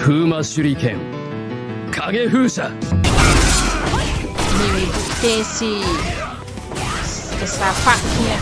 風魔手裏剣。影風車。Ni